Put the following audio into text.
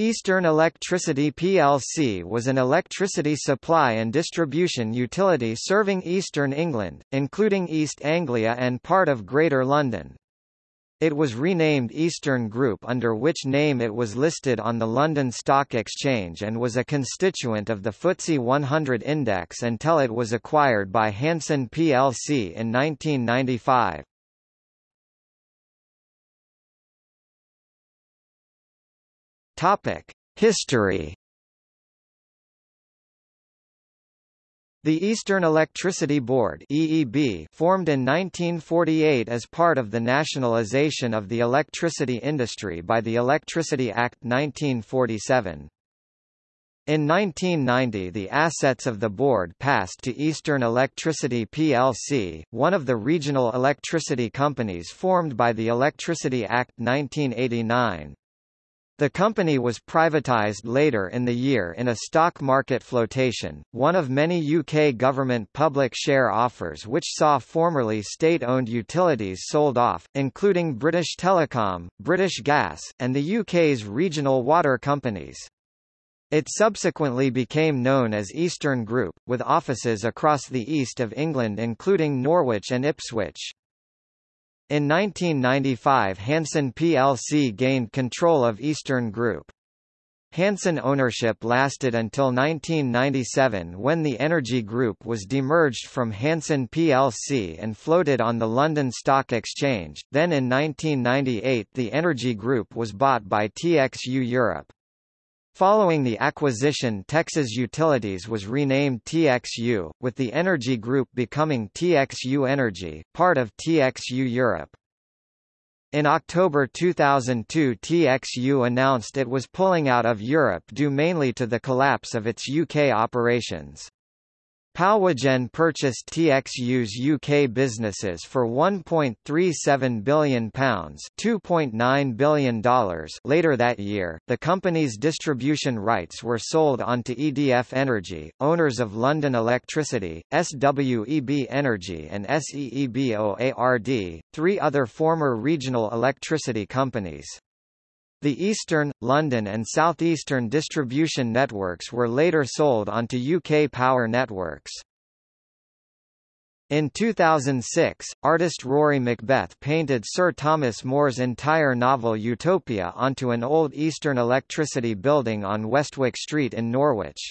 Eastern Electricity plc was an electricity supply and distribution utility serving eastern England, including East Anglia and part of Greater London. It was renamed Eastern Group under which name it was listed on the London Stock Exchange and was a constituent of the FTSE 100 index until it was acquired by Hanson plc in 1995. Topic: History. The Eastern Electricity Board (EEB) formed in 1948 as part of the nationalisation of the electricity industry by the Electricity Act 1947. In 1990 the assets of the board passed to Eastern Electricity plc, one of the regional electricity companies formed by the Electricity Act 1989. The company was privatised later in the year in a stock market flotation, one of many UK government public share offers which saw formerly state-owned utilities sold off, including British Telecom, British Gas, and the UK's regional water companies. It subsequently became known as Eastern Group, with offices across the east of England including Norwich and Ipswich. In 1995 Hanson plc gained control of Eastern Group. Hanson ownership lasted until 1997 when the Energy Group was demerged from Hanson plc and floated on the London Stock Exchange, then in 1998 the Energy Group was bought by TXU Europe. Following the acquisition Texas Utilities was renamed TXU, with the Energy Group becoming TXU Energy, part of TXU Europe. In October 2002 TXU announced it was pulling out of Europe due mainly to the collapse of its UK operations. Powergen purchased TXU's UK businesses for £1.37 billion $2.9 billion later that year, the company's distribution rights were sold on to EDF Energy, owners of London Electricity, SWEB Energy and SEEBOARD, three other former regional electricity companies. The Eastern, London and Southeastern distribution networks were later sold onto UK Power Networks. In 2006, artist Rory Macbeth painted Sir Thomas More's entire novel Utopia onto an old Eastern electricity building on Westwick Street in Norwich.